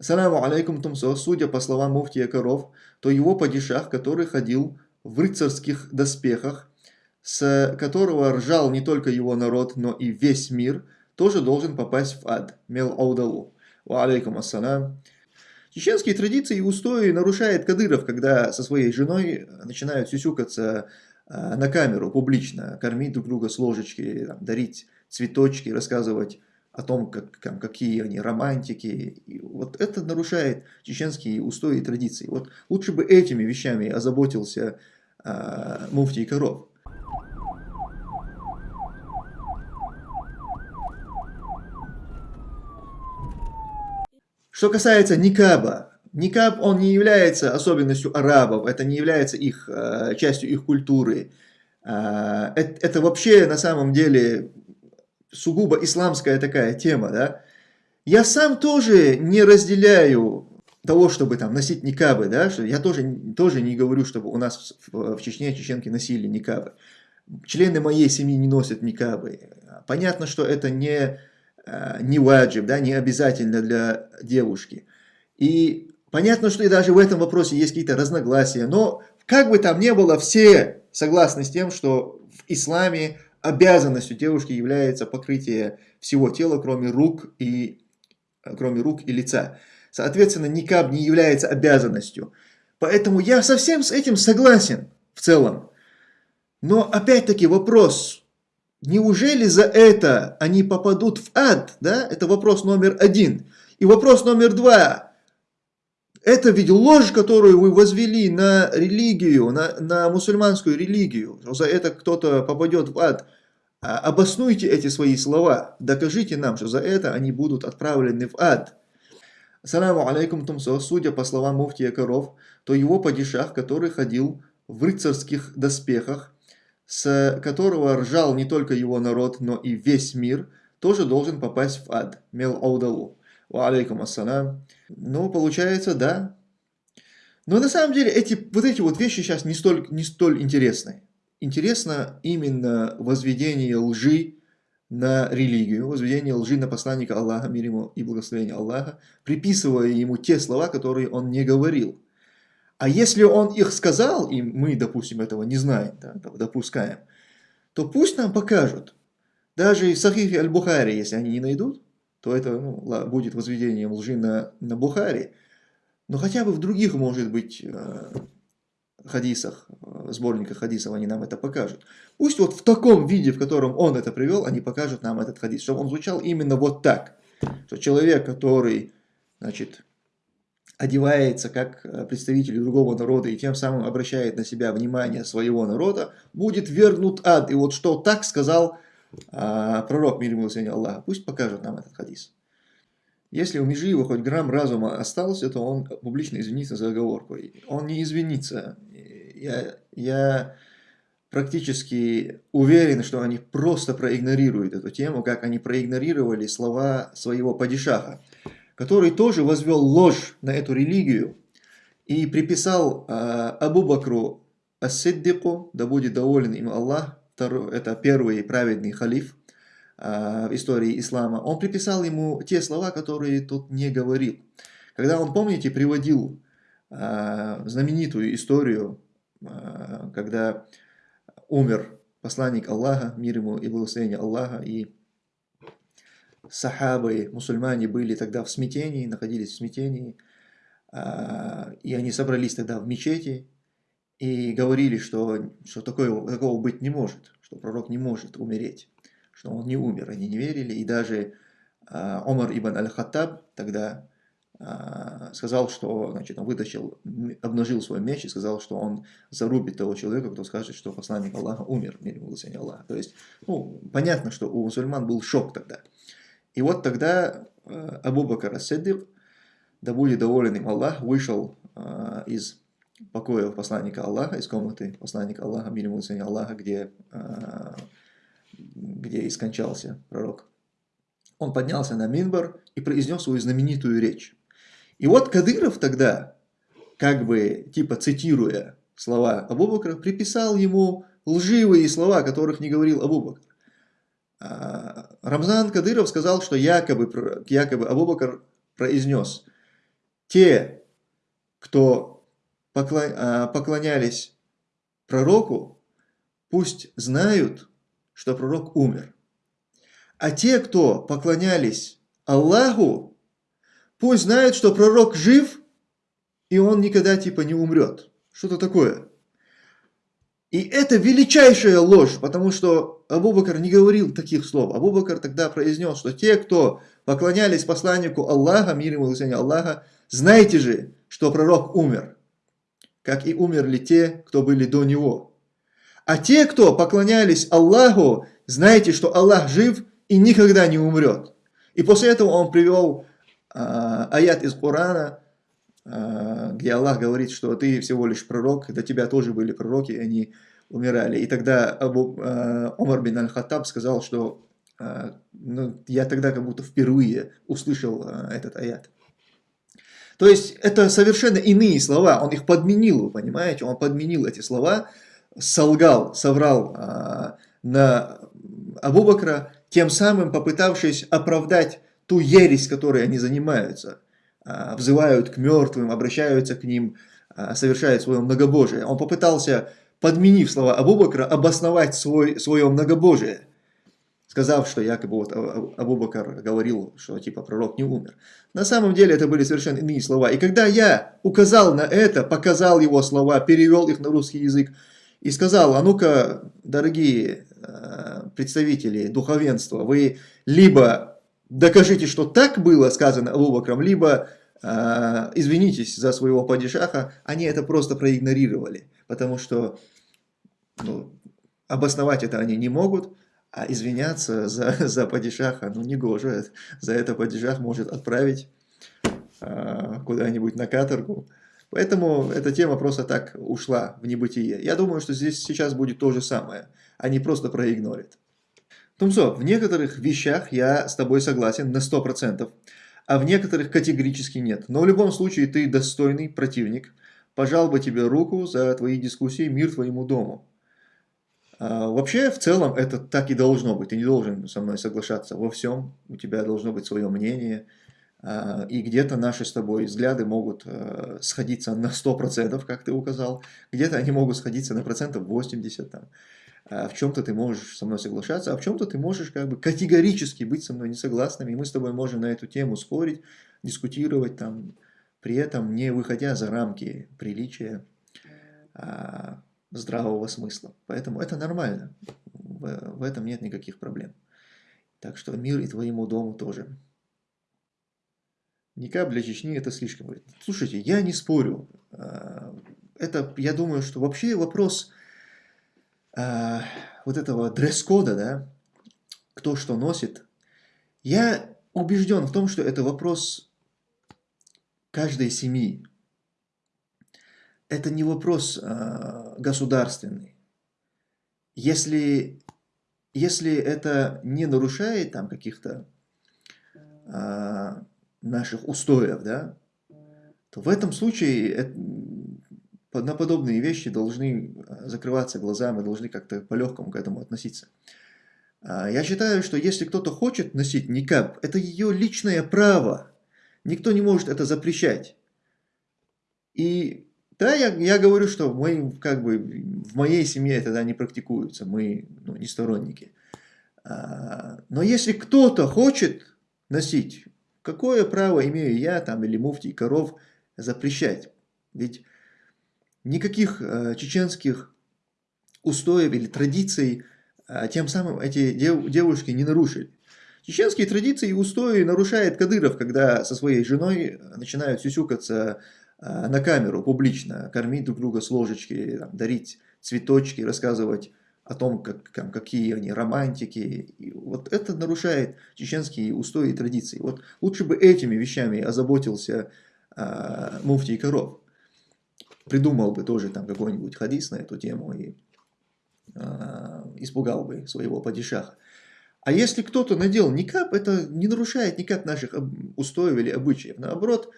Саламу алейкум Тумсо, судя по словам муфтия Коров, то его падишах, который ходил в рыцарских доспехах, с которого ржал не только его народ, но и весь мир, тоже должен попасть в ад. Мел аудалу. Ва алейкум ассалам. Чеченские традиции и устои нарушает Кадыров, когда со своей женой начинают сюсюкаться а, на камеру публично, кормить друг друга с ложечки, дарить цветочки, рассказывать о том, как, там, какие они романтики. И вот это нарушает чеченские устои и традиции. Вот лучше бы этими вещами озаботился э, муфтий Коров. Что касается никаба, никаб он не является особенностью арабов, это не является их, э, частью их культуры. Э, это, это вообще на самом деле сугубо исламская такая тема, да, я сам тоже не разделяю того, чтобы там носить никабы, да, что я тоже, тоже не говорю, чтобы у нас в, в Чечне чеченки носили никабы. Члены моей семьи не носят никабы. Понятно, что это не, э, не ваджиб, да, не обязательно для девушки. И понятно, что и даже в этом вопросе есть какие-то разногласия, но как бы там ни было, все согласны с тем, что в исламе обязанностью девушки является покрытие всего тела, кроме рук и, кроме рук и лица. Соответственно, никаб не является обязанностью. Поэтому я совсем с этим согласен в целом. Но опять-таки вопрос, неужели за это они попадут в ад? Да? Это вопрос номер один. И вопрос номер два. Это ведь ложь, которую вы возвели на религию, на, на мусульманскую религию. За это кто-то попадет в ад. А обоснуйте эти свои слова, докажите нам, что за это они будут отправлены в ад. Саламу алейкум Тумсо, судя по словам муфтия Коров, то его падишах, который ходил в рыцарских доспехах, с которого ржал не только его народ, но и весь мир, тоже должен попасть в ад. Мел аудалу. Алейкум ассалам. Ну, получается, да. Но на самом деле эти, вот эти вот вещи сейчас не столь, не столь интересны интересно именно возведение лжи на религию, возведение лжи на посланника Аллаха, мир ему и благословение Аллаха, приписывая ему те слова, которые он не говорил. А если он их сказал, и мы, допустим, этого не знаем, да, допускаем, то пусть нам покажут. Даже в Сахихе Аль-Бухари, если они не найдут, то это ну, будет возведением лжи на, на Бухари. Но хотя бы в других, может быть, э, хадисах, э, сборниках хадисов они нам это покажут. Пусть вот в таком виде, в котором он это привел, они покажут нам этот хадис, чтобы он звучал именно вот так. Что человек, который, значит, одевается как э, представитель другого народа и тем самым обращает на себя внимание своего народа, будет вернут ад. И вот что так сказал а, пророк, мир ему Аллаха, пусть покажет нам этот хадис. Если у Межиева хоть грамм разума остался, то он публично извинится за оговорку. Он не извинится. Я, я практически уверен, что они просто проигнорируют эту тему, как они проигнорировали слова своего падишаха, который тоже возвел ложь на эту религию и приписал э, Абу Бакру Ас-Сиддику, да будет доволен им Аллах, это первый праведный халиф, а, в истории ислама, он приписал ему те слова, которые тот не говорил. Когда он, помните, приводил а, знаменитую историю, а, когда умер посланник Аллаха, мир ему и благословение Аллаха, и сахабы, мусульмане были тогда в смятении, находились в смятении, и они собрались тогда в мечети и говорили, что, что такое, такого быть не может, что пророк не может умереть что он не умер, они не верили, и даже э, Омар ибн аль-Хаттаб тогда э, сказал, что значит, он вытащил, обнажил свой меч и сказал, что он зарубит того человека, кто скажет, что посланник Аллаха умер, мир ему Аллаха. То есть, ну, понятно, что у мусульман был шок тогда. И вот тогда э, Абу Бакр Ас-Сиддик, да будет доволен им Аллах, вышел из покоя посланника Аллаха, из комнаты посланника Аллаха, мир ему Аллаха, где э, где и скончался пророк. Он поднялся на Минбар и произнес свою знаменитую речь. И вот Кадыров тогда, как бы типа цитируя слова Абубакра, приписал ему лживые слова, которых не говорил Абубакр. А, Рамзан Кадыров сказал, что якобы, якобы Абубакр произнес те, кто поклонялись пророку, пусть знают, что пророк умер. А те, кто поклонялись Аллаху, пусть знают, что пророк жив, и он никогда типа не умрет. Что-то такое. И это величайшая ложь, потому что Абу-Бакр не говорил таких слов. Абу-Бакр тогда произнес, что те, кто поклонялись посланнику Аллаха, мир ему Аллаха, знаете же, что пророк умер, как и умерли те, кто были до него. А те, кто поклонялись Аллаху, знаете, что Аллах жив и никогда не умрет. И после этого он привел а, аят из Корана, а, где Аллах говорит, что ты всего лишь пророк, до тебя тоже были пророки, и они умирали. И тогда Абу, э, Омар бин Аль-Хаттаб сказал, что э, ну, я тогда как будто впервые услышал э, этот аят. То есть это совершенно иные слова, он их подменил, вы понимаете, он подменил эти слова, солгал, соврал э, на Абу Бакра, тем самым попытавшись оправдать ту ересь, которой они занимаются. А, взывают к мертвым, обращаются к ним, а, совершают свое многобожие. Он попытался, подменив слова Абубакра, обосновать свой, свое многобожие, сказав, что якобы вот Абубакар говорил, что типа пророк не умер. На самом деле это были совершенно иные слова. И когда я указал на это, показал его слова, перевел их на русский язык, и сказал, а ну-ка, дорогие а, представители духовенства, вы либо докажите, что так было сказано Абубакром, либо извинитесь за своего падишаха, они это просто проигнорировали, потому что ну, обосновать это они не могут, а извиняться за, за падишаха, ну не гоже, за это падишах может отправить э, куда-нибудь на каторгу. Поэтому эта тема просто так ушла в небытие. Я думаю, что здесь сейчас будет то же самое. Они просто проигнорят. Тумсо, в некоторых вещах я с тобой согласен на 100%, а в некоторых категорически нет. Но в любом случае ты достойный противник. Пожал бы тебе руку за твои дискуссии, мир твоему дому. А, вообще, в целом, это так и должно быть. Ты не должен со мной соглашаться во всем. У тебя должно быть свое мнение. А, и где-то наши с тобой взгляды могут а, сходиться на 100%, как ты указал. Где-то они могут сходиться на процентов 80%. Там. В чем-то ты можешь со мной соглашаться, а в чем-то ты можешь как бы категорически быть со мной не согласным, и мы с тобой можем на эту тему спорить, дискутировать там, при этом не выходя за рамки приличия, здравого смысла. Поэтому это нормально, в, в этом нет никаких проблем. Так что мир и твоему дому тоже. Никап для Чечни это слишком. Слушайте, я не спорю. А, это, я думаю, что вообще вопрос э, вот этого дресс-кода, да, кто что носит, я убежден в том, что это вопрос каждой семьи. Это не вопрос э, государственный. Если, если это не нарушает там каких-то э, наших устоев, да, то в этом случае это, на подобные вещи должны э, закрываться глаза, мы должны как-то по-легкому к этому относиться. А, я считаю, что если кто-то хочет носить никап, это ее личное право. Никто не может это запрещать. И да, я, я говорю, что мы, как бы, в моей семье это да, не практикуется, мы ну, не сторонники. А, но если кто-то хочет носить, какое право имею я там или муфтий коров запрещать? Ведь никаких э, чеченских устоев или традиций, э, тем самым эти дев, девушки не нарушили. Чеченские традиции и устои нарушает Кадыров, когда со своей женой начинают сюсюкаться э, на камеру публично, кормить друг друга с ложечки, там, дарить цветочки, рассказывать о том, как, там, какие они романтики. И вот это нарушает чеченские устои и традиции. Вот лучше бы этими вещами озаботился э, муфтий Коров придумал бы тоже там какой-нибудь хадис на эту тему и э, испугал бы своего падишаха. А если кто-то надел никап, это не нарушает никак наших устоев или обычаев. Наоборот,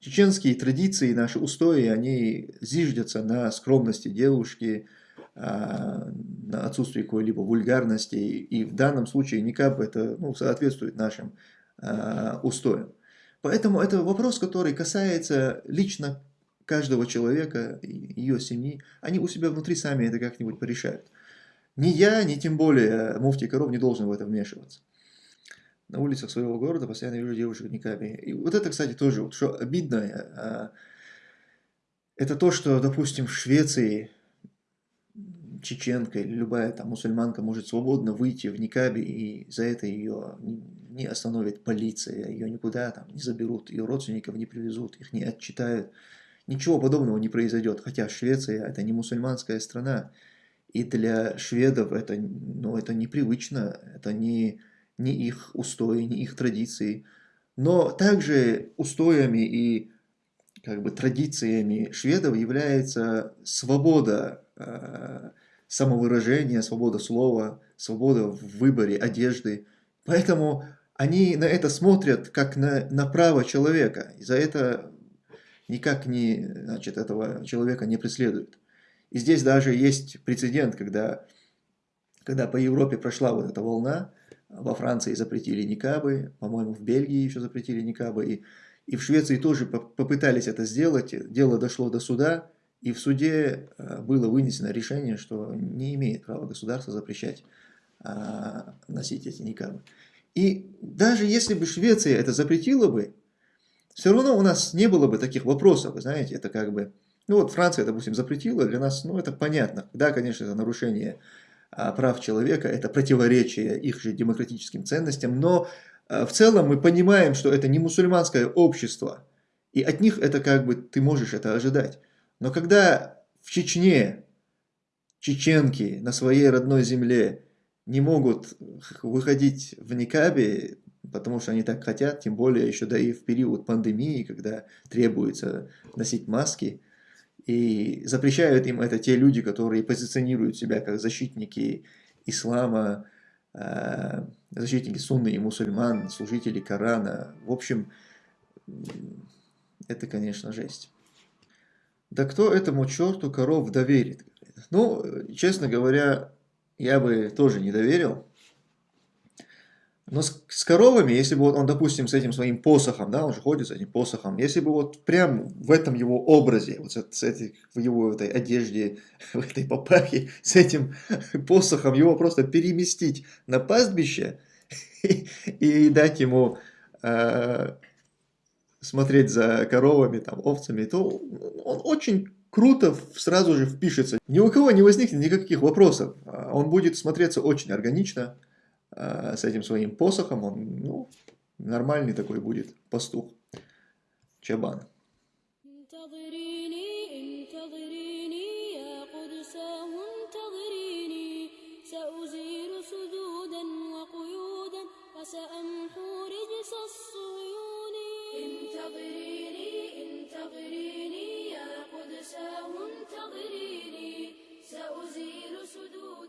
чеченские традиции, наши устои, они зиждятся на скромности девушки, на отсутствии какой-либо вульгарности. И в данном случае никап это ну, соответствует нашим устоям. Поэтому это вопрос, который касается лично каждого человека, ее семьи. Они у себя внутри сами это как-нибудь порешают. Ни я, ни тем более муфти Коров не должен в это вмешиваться. На улицах своего города постоянно вижу девушек в никабе. И вот это, кстати, тоже, вот, что обидно, а, это то, что, допустим, в Швеции чеченка или любая там мусульманка может свободно выйти в никабе, и за это ее не остановит полиция, ее никуда там не заберут, ее родственников не привезут, их не отчитают. Ничего подобного не произойдет, хотя Швеция это не мусульманская страна, и для шведов это, ну, это непривычно, это не, не их устои, не их традиции. Но также устоями и как бы традициями шведов является свобода э, самовыражения, свобода слова, свобода в выборе одежды. Поэтому они на это смотрят как на, на право человека. И за это никак не, значит, этого человека не преследуют. И здесь даже есть прецедент, когда, когда по Европе прошла вот эта волна, во Франции запретили никабы, по-моему, в Бельгии еще запретили никабы, и, и в Швеции тоже попытались это сделать, дело дошло до суда, и в суде э, было вынесено решение, что не имеет права государство запрещать а, носить эти никабы. И даже если бы Швеция это запретила бы, все равно у нас не было бы таких вопросов, вы знаете, это как бы, ну вот Франция, допустим, запретила, для нас, ну это понятно, да, конечно, это нарушение прав человека, это противоречие их же демократическим ценностям, но а, в целом мы понимаем, что это не мусульманское общество, и от них это как бы, ты можешь это ожидать. Но когда в Чечне чеченки на своей родной земле не могут выходить в никабе, потому что они так хотят, тем более еще да и в период пандемии, когда требуется носить маски, и запрещают им это те люди, которые позиционируют себя как защитники ислама, э, защитники сунны и мусульман, служители Корана. В общем, это, конечно, жесть. Да кто этому черту коров доверит? Ну, честно говоря, я бы тоже не доверил. Но с, с коровами, если бы вот он, допустим, с этим своим посохом, да, он же ходит с этим посохом, если бы вот прям в этом его образе, вот с, с этой, в его этой одежде, в этой папахе, с этим посохом его просто переместить на пастбище и, и дать ему э, смотреть за коровами, там, овцами, то он очень круто сразу же впишется. Ни у кого не возникнет никаких вопросов. А, он будет смотреться очень органично э, с этим своим посохом, он, ну, нормальный такой будет пастух, чабан. وسأمحو رجس الصيون انتظريني انتظريني يا قدساه انتظريني سأزيل سدود